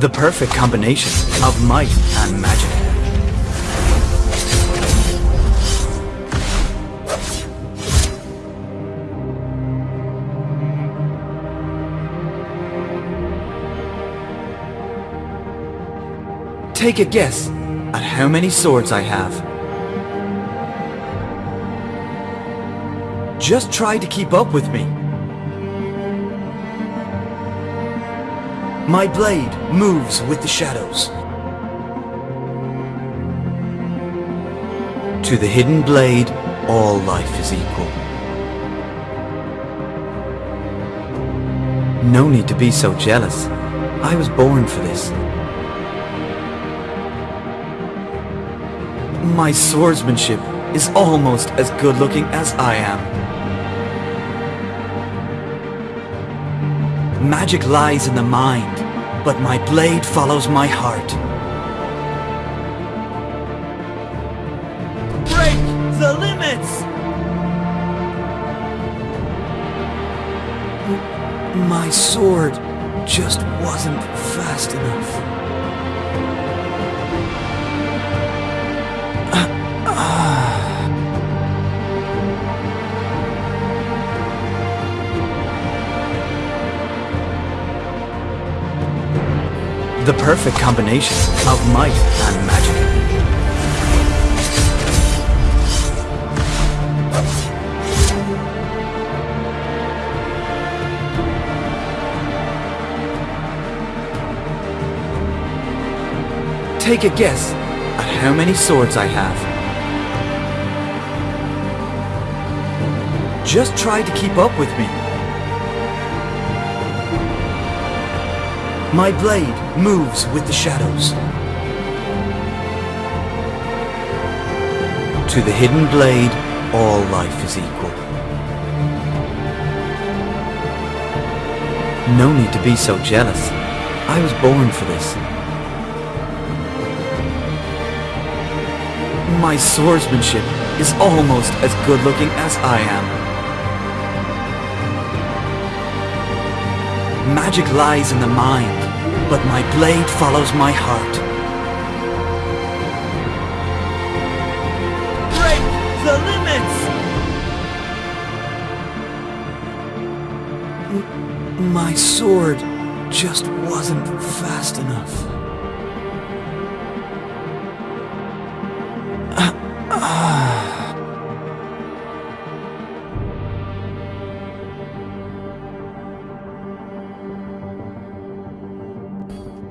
The perfect combination of might and magic. Take a guess at how many swords I have. Just try to keep up with me. My blade moves with the shadows. To the hidden blade, all life is equal. No need to be so jealous. I was born for this. My swordsmanship is almost as good looking as I am. Magic lies in the mind, but my blade follows my heart. Break the limits! My sword just wasn't fast enough. The perfect combination of might and magic. Take a guess at how many swords I have. Just try to keep up with me. My blade moves with the shadows. To the hidden blade, all life is equal. No need to be so jealous. I was born for this. My swordsmanship is almost as good looking as I am. Magic lies in the mind, but my blade follows my heart. Break the limits! M- my sword just wasn't fast enough.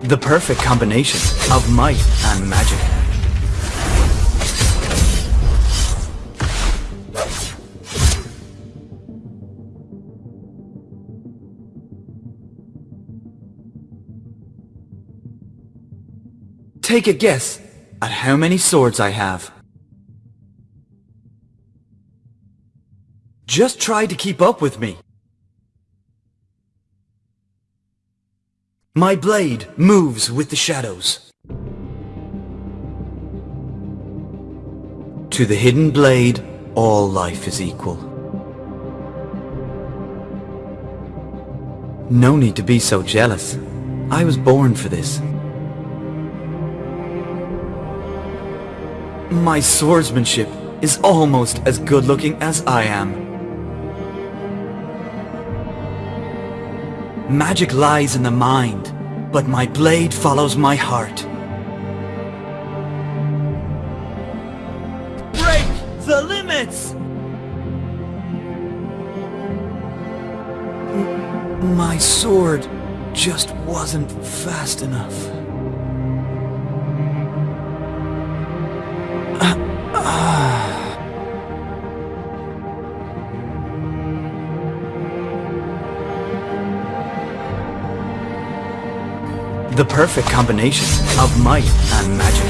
The perfect combination of might and magic. Take a guess at how many swords I have. Just try to keep up with me. My blade moves with the shadows. To the hidden blade, all life is equal. No need to be so jealous. I was born for this. My swordsmanship is almost as good looking as I am. Magic lies in the mind, but my blade follows my heart. Break the limits! M- my sword just wasn't fast enough. The perfect combination of might and magic.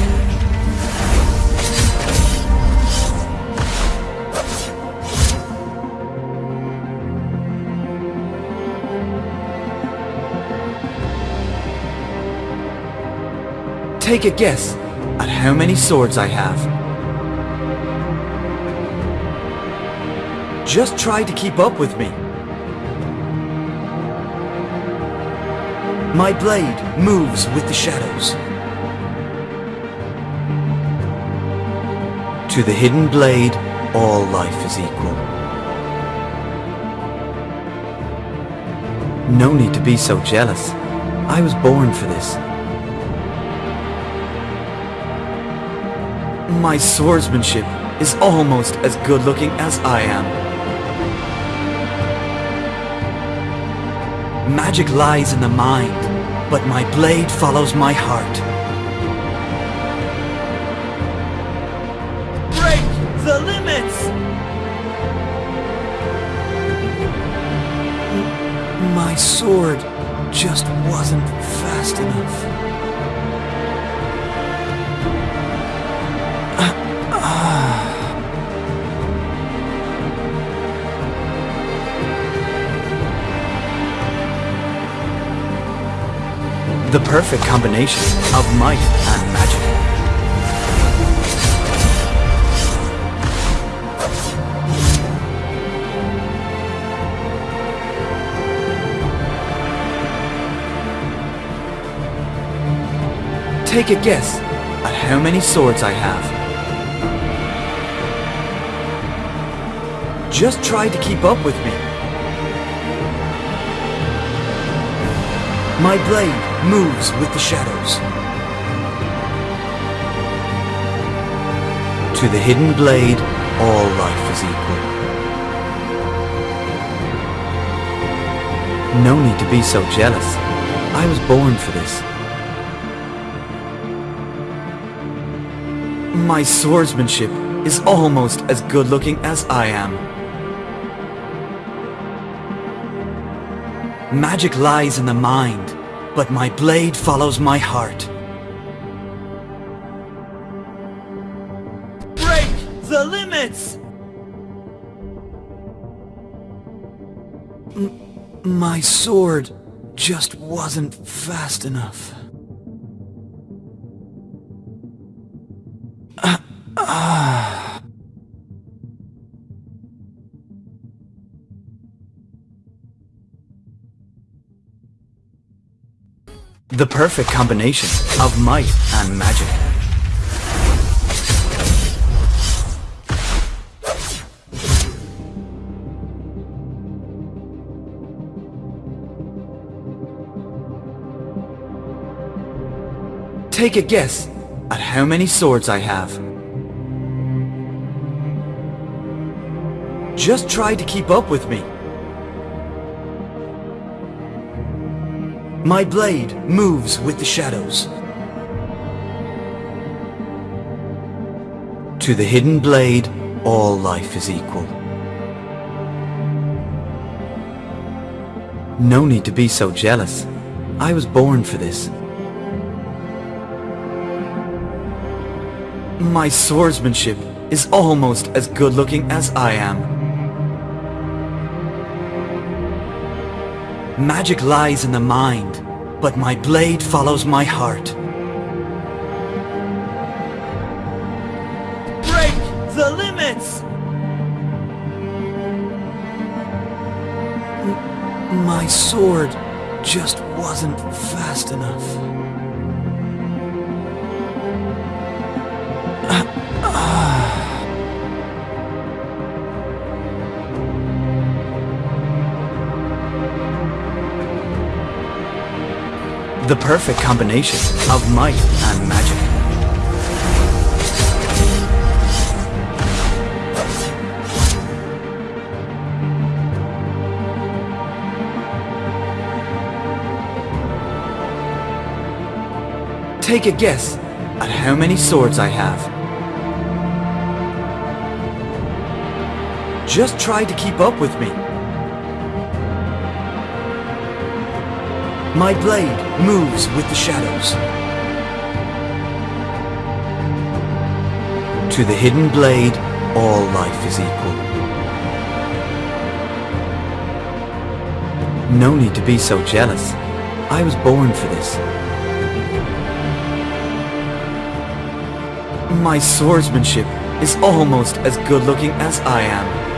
Take a guess at how many swords I have. Just try to keep up with me. My blade moves with the shadows. To the hidden blade, all life is equal. No need to be so jealous. I was born for this. My swordsmanship is almost as good looking as I am. Magic lies in the mind, but my blade follows my heart. Break the limits! My sword just wasn't fast enough. The perfect combination of might and magic. Take a guess at how many swords I have. Just try to keep up with me. My blade moves with the shadows. To the hidden blade, all life is equal. No need to be so jealous. I was born for this. My swordsmanship is almost as good looking as I am. Magic lies in the mind, but my blade follows my heart. Break the limits! M my sword just wasn't fast enough. Uh, uh. The perfect combination of might and magic. Take a guess at how many swords I have. Just try to keep up with me. My blade moves with the shadows. To the hidden blade, all life is equal. No need to be so jealous. I was born for this. My swordsmanship is almost as good looking as I am. Magic lies in the mind, but my blade follows my heart. Break the limits! My sword just wasn't fast enough. The perfect combination of might and magic. Take a guess at how many swords I have. Just try to keep up with me. My blade moves with the shadows. To the hidden blade, all life is equal. No need to be so jealous. I was born for this. My swordsmanship is almost as good looking as I am.